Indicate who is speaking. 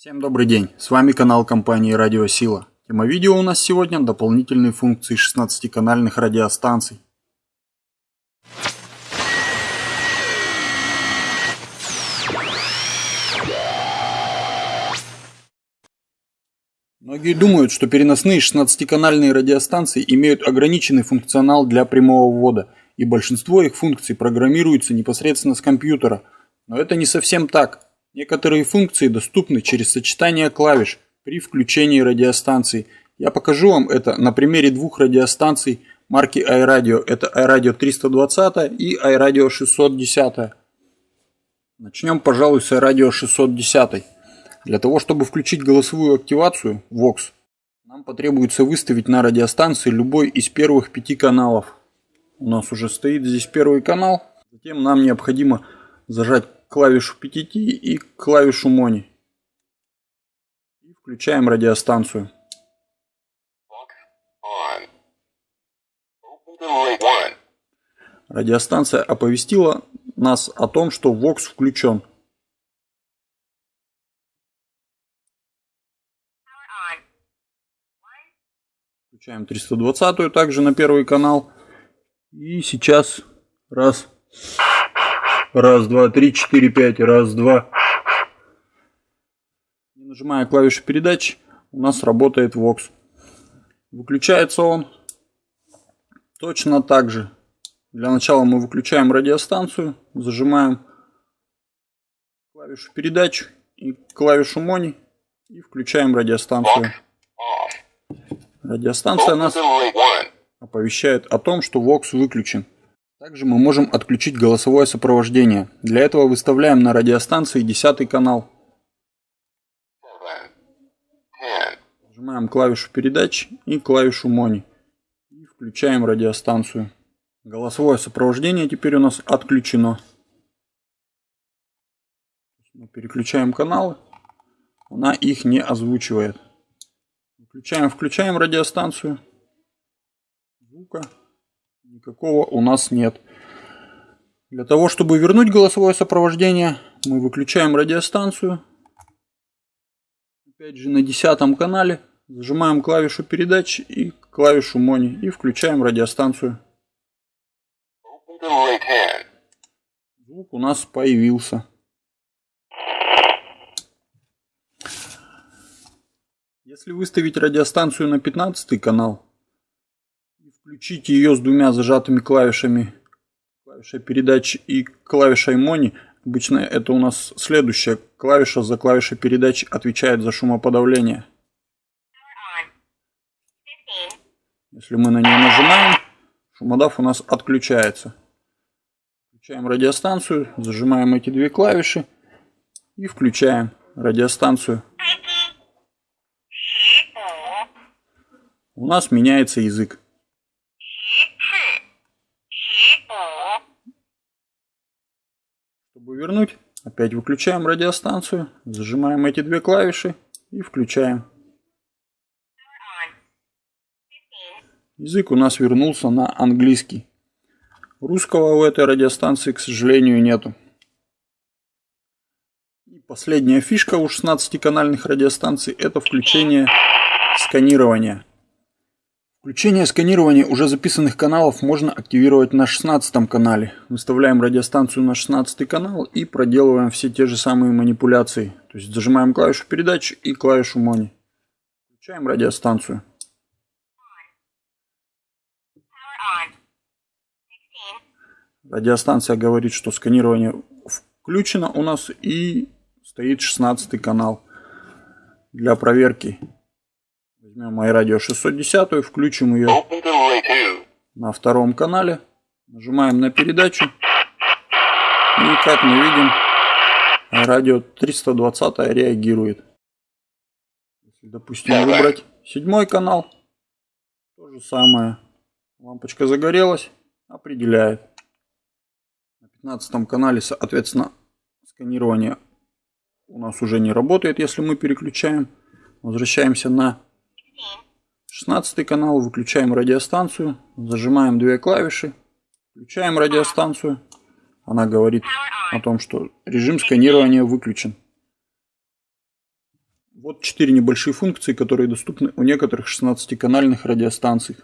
Speaker 1: Всем добрый день, с вами канал компании Радио Сила. Тема видео у нас сегодня дополнительные функции 16-канальных радиостанций. Многие думают, что переносные 16-канальные радиостанции имеют ограниченный функционал для прямого ввода, и большинство их функций программируются непосредственно с компьютера. Но это не совсем так. Некоторые функции доступны через сочетание клавиш при включении радиостанции. Я покажу вам это на примере двух радиостанций марки iRadio. Это iRadio 320 и iRadio 610. Начнем, пожалуй, с iRadio 610. Для того, чтобы включить голосовую активацию VOX, нам потребуется выставить на радиостанции любой из первых пяти каналов. У нас уже стоит здесь первый канал. Затем нам необходимо зажать клавишу PTT и клавишу Money. И включаем радиостанцию. Радиостанция оповестила нас о том, что Vox включен. Включаем 320 также на первый канал. И сейчас раз. Раз, два, три, четыре, пять. Раз, два. Нажимая клавишу передач, у нас работает Vox. Выключается он точно так же. Для начала мы выключаем радиостанцию, зажимаем клавишу передач и клавишу Мони и включаем радиостанцию. Радиостанция нас оповещает о том, что Vox выключен. Также мы можем отключить голосовое сопровождение. Для этого выставляем на радиостанции 10 канал. Нажимаем клавишу передач и клавишу Мони. И включаем радиостанцию. Голосовое сопровождение теперь у нас отключено. Мы переключаем каналы. Она их не озвучивает. Включаем, включаем радиостанцию. Звука никакого у нас нет. Для того, чтобы вернуть голосовое сопровождение, мы выключаем радиостанцию. Опять же на десятом канале зажимаем клавишу передач и клавишу Мони и включаем радиостанцию. Звук у нас появился. Если выставить радиостанцию на 15 канал, включить ее с двумя зажатыми клавишами, клавишей передачи и клавишей Мони. Обычно это у нас следующая клавиша за клавишей передачи отвечает за шумоподавление. Если мы на нее нажимаем, шумодав у нас отключается. Включаем радиостанцию, зажимаем эти две клавиши и включаем радиостанцию. У нас меняется язык. Чтобы вернуть, опять выключаем радиостанцию, зажимаем эти две клавиши и включаем. Язык у нас вернулся на английский. Русского у этой радиостанции, к сожалению, нету. И последняя фишка у 16-канальных радиостанций это включение сканирования. Включение сканирования уже записанных каналов можно активировать на 16 канале. Выставляем радиостанцию на 16 канал и проделываем все те же самые манипуляции. То есть зажимаем клавишу передач и клавишу Мони. Включаем радиостанцию. Радиостанция говорит, что сканирование включено у нас и стоит 16 канал для проверки Возьмем iRadio 610, включим ее на втором канале. Нажимаем на передачу. И как мы видим, радио 320 реагирует. Если, допустим, выбрать седьмой канал, то же самое. Лампочка загорелась, определяет. На 15 канале, соответственно, сканирование у нас уже не работает, если мы переключаем. Возвращаемся на 16 канал, выключаем радиостанцию, зажимаем две клавиши, включаем радиостанцию. Она говорит о том, что режим сканирования выключен. Вот четыре небольшие функции, которые доступны у некоторых 16-канальных радиостанций.